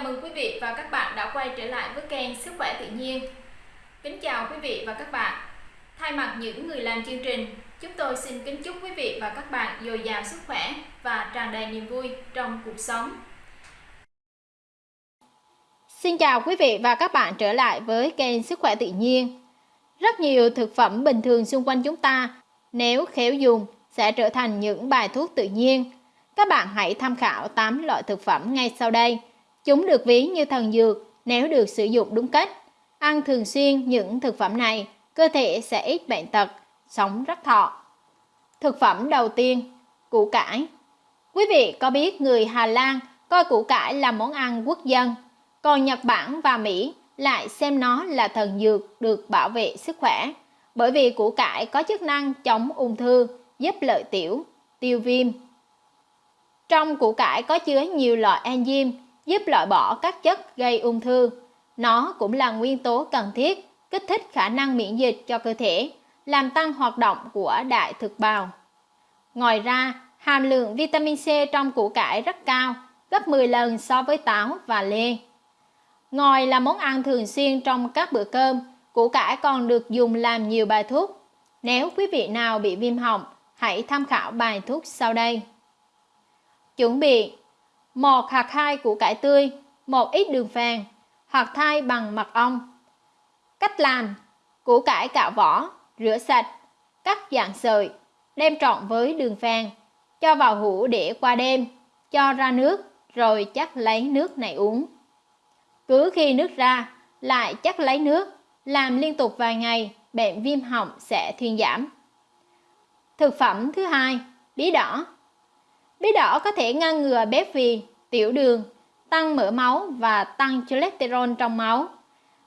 Chào mừng quý vị và các bạn đã quay trở lại với kênh Sức khỏe tự nhiên. Kính chào quý vị và các bạn. Thay mặt những người làm chương trình, chúng tôi xin kính chúc quý vị và các bạn dồi dào sức khỏe và tràn đầy niềm vui trong cuộc sống. Xin chào quý vị và các bạn trở lại với kênh Sức khỏe tự nhiên. Rất nhiều thực phẩm bình thường xung quanh chúng ta, nếu khéo dùng sẽ trở thành những bài thuốc tự nhiên. Các bạn hãy tham khảo 8 loại thực phẩm ngay sau đây Chúng được ví như thần dược nếu được sử dụng đúng cách. Ăn thường xuyên những thực phẩm này, cơ thể sẽ ít bệnh tật, sống rất thọ. Thực phẩm đầu tiên, củ cải. Quý vị có biết người Hà Lan coi củ cải là món ăn quốc dân, còn Nhật Bản và Mỹ lại xem nó là thần dược được bảo vệ sức khỏe, bởi vì củ cải có chức năng chống ung thư, giúp lợi tiểu, tiêu viêm. Trong củ cải có chứa nhiều loại enzyme giúp loại bỏ các chất gây ung thư. Nó cũng là nguyên tố cần thiết, kích thích khả năng miễn dịch cho cơ thể, làm tăng hoạt động của đại thực bào. Ngoài ra, hàm lượng vitamin C trong củ cải rất cao, gấp 10 lần so với táo và lê. Ngòi là món ăn thường xuyên trong các bữa cơm, củ cải còn được dùng làm nhiều bài thuốc. Nếu quý vị nào bị viêm họng, hãy tham khảo bài thuốc sau đây. Chuẩn bị một hạt thai củ cải tươi, một ít đường phèn, hạt thai bằng mật ong. Cách làm: củ cải cạo vỏ, rửa sạch, cắt dạng sợi, đem trộn với đường phèn, cho vào hũ để qua đêm, cho ra nước rồi chắc lấy nước này uống. Cứ khi nước ra, lại chắc lấy nước, làm liên tục vài ngày, bệnh viêm họng sẽ thuyên giảm. Thực phẩm thứ hai, bí đỏ. Bí đỏ có thể ngăn ngừa béo phì, tiểu đường, tăng mỡ máu và tăng cholesterol trong máu.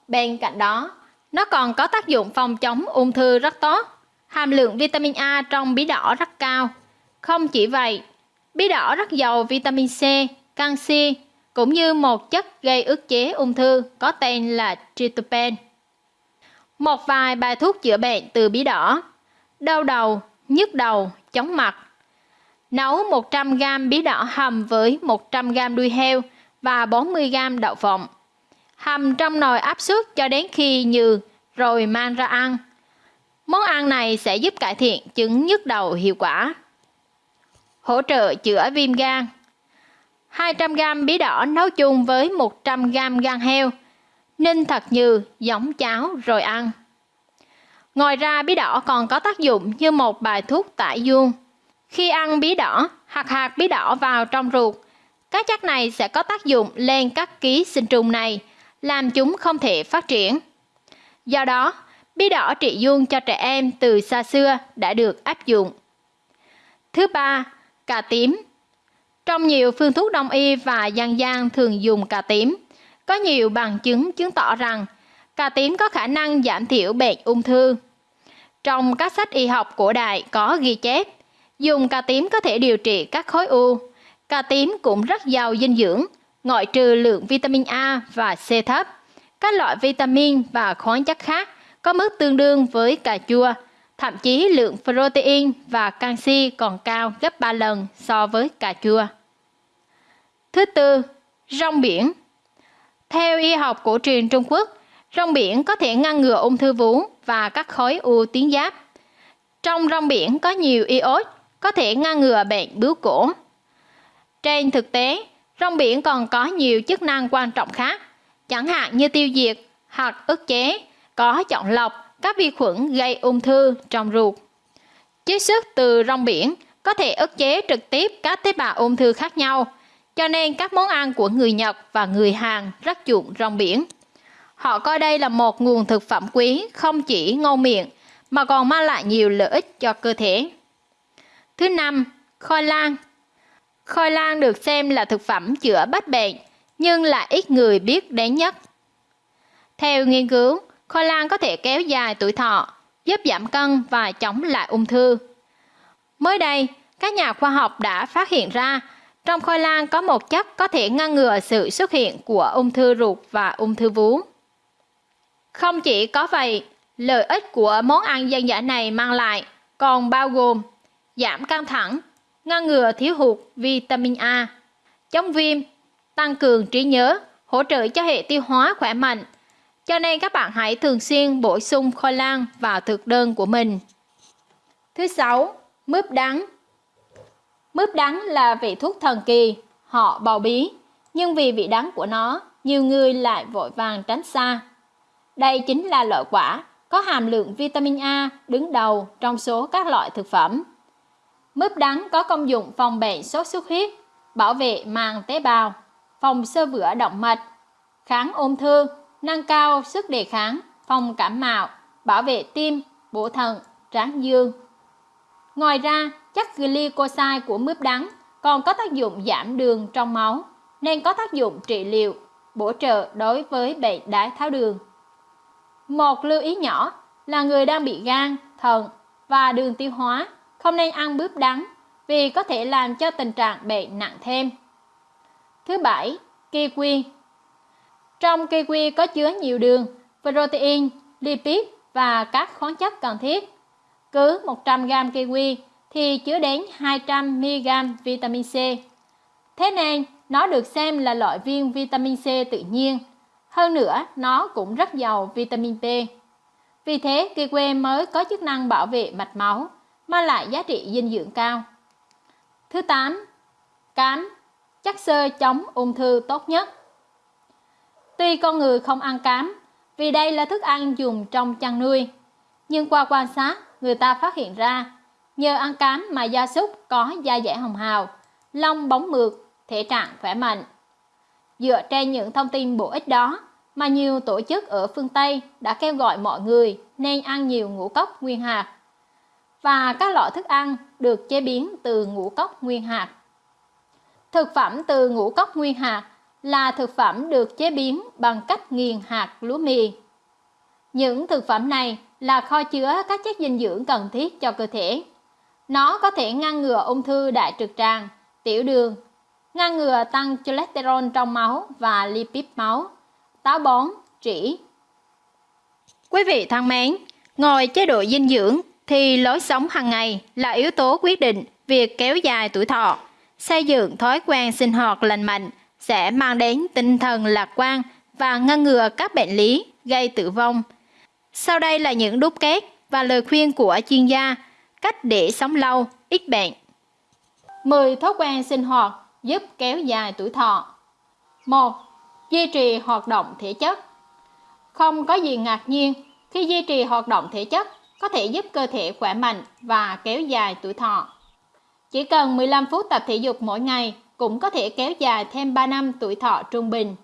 Bên cạnh đó, nó còn có tác dụng phòng chống ung thư rất tốt. Hàm lượng vitamin A trong bí đỏ rất cao. Không chỉ vậy, bí đỏ rất giàu vitamin C, canxi, cũng như một chất gây ức chế ung thư có tên là tryptophan. Một vài bài thuốc chữa bệnh từ bí đỏ. Đau đầu, nhức đầu, chóng mặt, Nấu 100g bí đỏ hầm với 100g đuôi heo và 40g đậu phộng. Hầm trong nồi áp suất cho đến khi nhừ rồi mang ra ăn. Món ăn này sẽ giúp cải thiện chứng nhức đầu hiệu quả. Hỗ trợ chữa viêm gan 200g bí đỏ nấu chung với 100g gan heo. Ninh thật nhừ, giống cháo rồi ăn. Ngoài ra bí đỏ còn có tác dụng như một bài thuốc tải dương khi ăn bí đỏ hạt hạt bí đỏ vào trong ruột, các chất này sẽ có tác dụng lên các ký sinh trùng này, làm chúng không thể phát triển. Do đó, bí đỏ trị dương cho trẻ em từ xa xưa đã được áp dụng. Thứ ba, cà tím. Trong nhiều phương thuốc đông y và dân gian thường dùng cà tím, có nhiều bằng chứng chứng tỏ rằng cà tím có khả năng giảm thiểu bệnh ung thư. Trong các sách y học cổ đại có ghi chép Dùng cà tím có thể điều trị các khối u. Cà tím cũng rất giàu dinh dưỡng, ngoại trừ lượng vitamin A và C thấp. Các loại vitamin và khoáng chất khác có mức tương đương với cà chua, thậm chí lượng protein và canxi còn cao gấp 3 lần so với cà chua. Thứ tư, rong biển. Theo y học cổ truyền Trung Quốc, rong biển có thể ngăn ngừa ung thư vú và các khối u tuyến giáp. Trong rong biển có nhiều iốt có thể ngăn ngừa bệnh bướu cổ. Trên thực tế, rong biển còn có nhiều chức năng quan trọng khác, chẳng hạn như tiêu diệt hoặc ức chế, có chọn lọc các vi khuẩn gây ung thư trong ruột. Chiết xuất từ rong biển có thể ức chế trực tiếp các tế bào ung thư khác nhau, cho nên các món ăn của người Nhật và người Hàn rất chuộng rong biển. Họ coi đây là một nguồn thực phẩm quý không chỉ ngon miệng mà còn mang lại nhiều lợi ích cho cơ thể. Thứ năm, khoai lang. Khoai lang được xem là thực phẩm chữa bách bệnh, nhưng lại ít người biết đến nhất. Theo nghiên cứu, khoai lang có thể kéo dài tuổi thọ, giúp giảm cân và chống lại ung thư. Mới đây, các nhà khoa học đã phát hiện ra trong khoai lang có một chất có thể ngăn ngừa sự xuất hiện của ung thư ruột và ung thư vú. Không chỉ có vậy, lợi ích của món ăn dân dã này mang lại còn bao gồm giảm căng thẳng, ngăn ngừa thiếu hụt vitamin A, chống viêm, tăng cường trí nhớ, hỗ trợ cho hệ tiêu hóa khỏe mạnh. Cho nên các bạn hãy thường xuyên bổ sung khoai lang vào thực đơn của mình. Thứ sáu, mướp đắng. Mướp đắng là vị thuốc thần kỳ, họ bào bí, nhưng vì vị đắng của nó, nhiều người lại vội vàng tránh xa. Đây chính là loại quả có hàm lượng vitamin A đứng đầu trong số các loại thực phẩm. Mướp đắng có công dụng phòng bệnh sốt xuất huyết, bảo vệ màng tế bào, phòng sơ vữa động mạch, kháng ung thư, nâng cao sức đề kháng, phòng cảm mạo, bảo vệ tim, bổ thận, tráng dương. Ngoài ra, chất glycoside của mướp đắng còn có tác dụng giảm đường trong máu, nên có tác dụng trị liệu, bổ trợ đối với bệnh đái tháo đường. Một lưu ý nhỏ là người đang bị gan, thận và đường tiêu hóa không nên ăn bướp đắng vì có thể làm cho tình trạng bệnh nặng thêm. Thứ bảy, kiwi. Trong kiwi có chứa nhiều đường, protein, lipid và các khoáng chất cần thiết. Cứ 100 g kiwi thì chứa đến 200 mg vitamin C. Thế nên, nó được xem là loại viên vitamin C tự nhiên. Hơn nữa, nó cũng rất giàu vitamin P. Vì thế, kiwi mới có chức năng bảo vệ mạch máu, mang lại giá trị dinh dưỡng cao. Thứ 8. Cám, chất xơ chống ung thư tốt nhất. Tuy con người không ăn cám, vì đây là thức ăn dùng trong chăn nuôi, nhưng qua quan sát, người ta phát hiện ra, nhờ ăn cám mà gia súc có da dẻ hồng hào, lông bóng mượt, thể trạng khỏe mạnh. Dựa trên những thông tin bổ ích đó, mà nhiều tổ chức ở phương Tây đã kêu gọi mọi người nên ăn nhiều ngũ cốc nguyên hạt và các loại thức ăn được chế biến từ ngũ cốc nguyên hạt. Thực phẩm từ ngũ cốc nguyên hạt là thực phẩm được chế biến bằng cách nghiền hạt lúa mì. Những thực phẩm này là kho chứa các chất dinh dưỡng cần thiết cho cơ thể. Nó có thể ngăn ngừa ung thư đại trực tràng, tiểu đường, ngăn ngừa tăng cholesterol trong máu và lipid máu, táo bón, trĩ. Quý vị thân mến, ngoài chế độ dinh dưỡng thì lối sống hàng ngày là yếu tố quyết định việc kéo dài tuổi thọ. Xây dựng thói quen sinh hoạt lành mạnh sẽ mang đến tinh thần lạc quan và ngăn ngừa các bệnh lý gây tử vong. Sau đây là những đúc kết và lời khuyên của chuyên gia cách để sống lâu, ít bệnh. 10 thói quen sinh hoạt giúp kéo dài tuổi thọ. 1. Duy trì hoạt động thể chất. Không có gì ngạc nhiên khi duy trì hoạt động thể chất có thể giúp cơ thể khỏe mạnh và kéo dài tuổi thọ. Chỉ cần 15 phút tập thể dục mỗi ngày cũng có thể kéo dài thêm 3 năm tuổi thọ trung bình.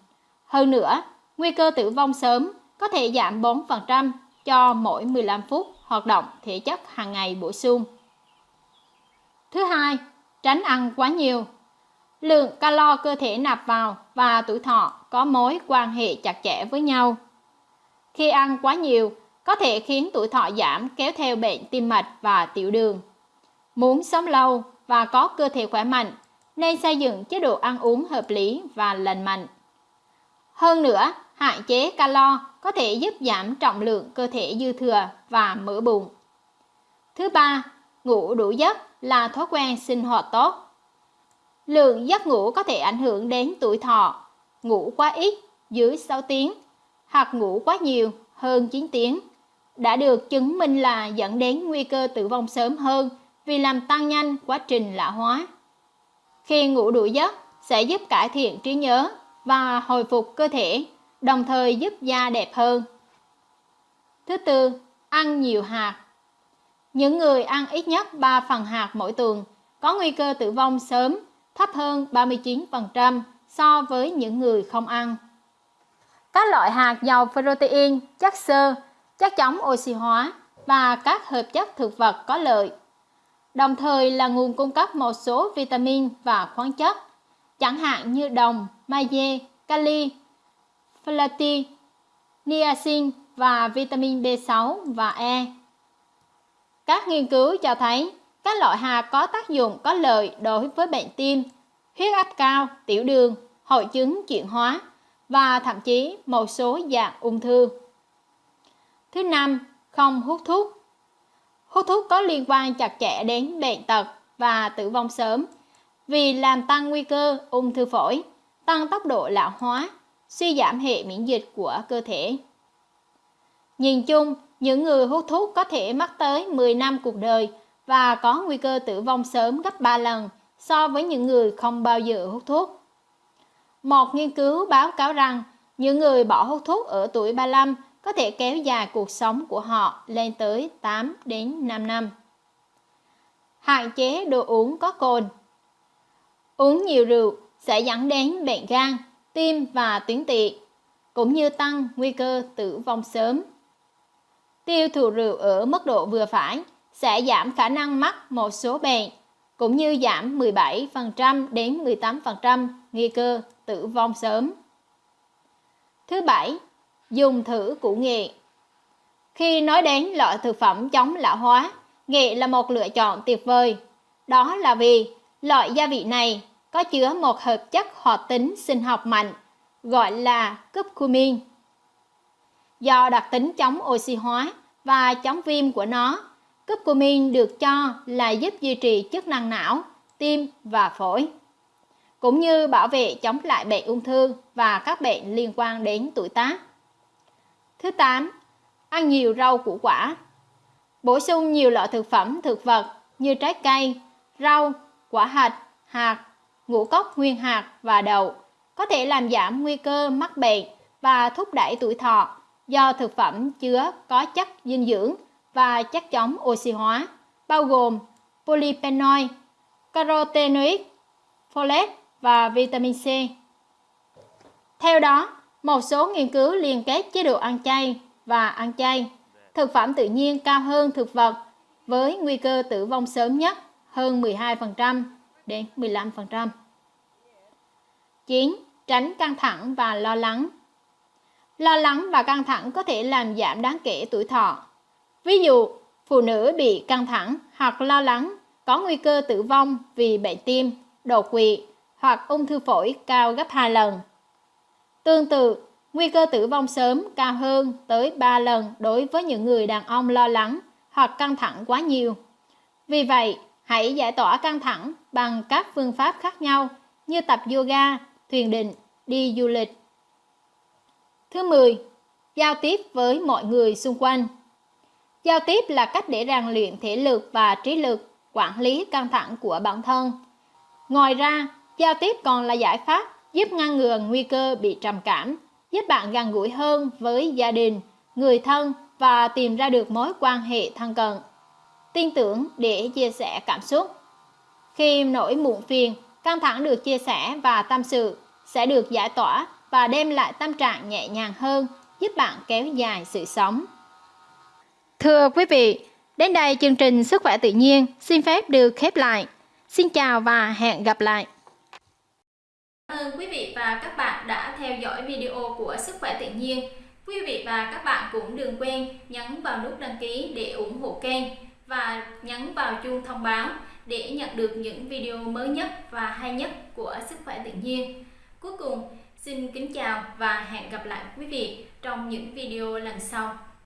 Hơn nữa, nguy cơ tử vong sớm có thể giảm 4% cho mỗi 15 phút hoạt động thể chất hàng ngày bổ sung. Thứ hai, tránh ăn quá nhiều. Lượng calo cơ thể nạp vào và tuổi thọ có mối quan hệ chặt chẽ với nhau. Khi ăn quá nhiều, có thể khiến tuổi thọ giảm kéo theo bệnh tim mạch và tiểu đường. Muốn sống lâu và có cơ thể khỏe mạnh, nên xây dựng chế độ ăn uống hợp lý và lành mạnh. Hơn nữa, hạn chế calo có thể giúp giảm trọng lượng cơ thể dư thừa và mỡ bụng. Thứ ba, ngủ đủ giấc là thói quen sinh hoạt tốt. Lượng giấc ngủ có thể ảnh hưởng đến tuổi thọ. Ngủ quá ít, dưới 6 tiếng, hoặc ngủ quá nhiều, hơn 9 tiếng, đã được chứng minh là dẫn đến nguy cơ tử vong sớm hơn vì làm tăng nhanh quá trình lão hóa. Khi ngủ đủ giấc sẽ giúp cải thiện trí nhớ và hồi phục cơ thể, đồng thời giúp da đẹp hơn. Thứ tư, ăn nhiều hạt. Những người ăn ít nhất 3 phần hạt mỗi tuần có nguy cơ tử vong sớm thấp hơn 39% so với những người không ăn. Các loại hạt giàu protein, chất xơ, chất chống oxy hóa và các hợp chất thực vật có lợi. Đồng thời là nguồn cung cấp một số vitamin và khoáng chất, chẳng hạn như đồng, magie, kali, folate, niacin và vitamin B6 và E. Các nghiên cứu cho thấy các loại hạt có tác dụng có lợi đối với bệnh tim, huyết áp cao, tiểu đường, hội chứng chuyển hóa và thậm chí một số dạng ung thư. Thứ năm, không hút thuốc. Hút thuốc có liên quan chặt chẽ đến bệnh tật và tử vong sớm vì làm tăng nguy cơ ung thư phổi, tăng tốc độ lão hóa, suy giảm hệ miễn dịch của cơ thể. Nhìn chung, những người hút thuốc có thể mắc tới 10 năm cuộc đời và có nguy cơ tử vong sớm gấp 3 lần so với những người không bao giờ hút thuốc. Một nghiên cứu báo cáo rằng những người bỏ hút thuốc ở tuổi 35 có thể kéo dài cuộc sống của họ lên tới 8 đến 5 năm. Hạn chế đồ uống có cồn Uống nhiều rượu sẽ dẫn đến bệnh gan, tim và tuyến tỵ, cũng như tăng nguy cơ tử vong sớm. Tiêu thụ rượu ở mức độ vừa phải sẽ giảm khả năng mắc một số bệnh, cũng như giảm 17% đến 18% nguy cơ tử vong sớm. Thứ bảy, dùng thử củ nghệ. Khi nói đến loại thực phẩm chống lão hóa, nghệ là một lựa chọn tuyệt vời. Đó là vì loại gia vị này có chứa một hợp chất hoạt tính sinh học mạnh gọi là curcumin. Do đặc tính chống oxy hóa và chống viêm của nó, curcumin được cho là giúp duy trì chức năng não, tim và phổi, cũng như bảo vệ chống lại bệnh ung thư và các bệnh liên quan đến tuổi tác. Thứ 8. Ăn nhiều rau củ quả. Bổ sung nhiều loại thực phẩm thực vật như trái cây, rau, quả hạch, hạt, ngũ cốc nguyên hạt và đậu có thể làm giảm nguy cơ mắc bệnh và thúc đẩy tuổi thọ do thực phẩm chứa có chất dinh dưỡng và chất chống oxy hóa, bao gồm polyphenol, carotenoid, folate và vitamin C. Theo đó, một số nghiên cứu liên kết chế độ ăn chay và ăn chay, thực phẩm tự nhiên cao hơn thực vật với nguy cơ tử vong sớm nhất hơn 12% đến 15%. 9. Tránh căng thẳng và lo lắng Lo lắng và căng thẳng có thể làm giảm đáng kể tuổi thọ. Ví dụ, phụ nữ bị căng thẳng hoặc lo lắng có nguy cơ tử vong vì bệnh tim, đột quỵ hoặc ung thư phổi cao gấp 2 lần. Tương tự, nguy cơ tử vong sớm cao hơn tới 3 lần đối với những người đàn ông lo lắng hoặc căng thẳng quá nhiều. Vì vậy, hãy giải tỏa căng thẳng bằng các phương pháp khác nhau như tập yoga, thiền định, đi du lịch. Thứ 10. Giao tiếp với mọi người xung quanh. Giao tiếp là cách để rèn luyện thể lực và trí lực, quản lý căng thẳng của bản thân. Ngoài ra, giao tiếp còn là giải pháp giúp ngăn ngừa nguy cơ bị trầm cảm, giúp bạn gần gũi hơn với gia đình, người thân và tìm ra được mối quan hệ thân cận. Tin tưởng để chia sẻ cảm xúc. Khi nỗi muộn phiền, căng thẳng được chia sẻ và tâm sự sẽ được giải tỏa và đem lại tâm trạng nhẹ nhàng hơn, giúp bạn kéo dài sự sống. Thưa quý vị, đến đây chương trình Sức khỏe tự nhiên xin phép được khép lại. Xin chào và hẹn gặp lại. Cảm ơn quý vị và các bạn đã theo dõi video của Sức khỏe tự nhiên. Quý vị và các bạn cũng đừng quên nhấn vào nút đăng ký để ủng hộ kênh và nhấn vào chuông thông báo để nhận được những video mới nhất và hay nhất của Sức khỏe tự nhiên. Cuối cùng, xin kính chào và hẹn gặp lại quý vị trong những video lần sau.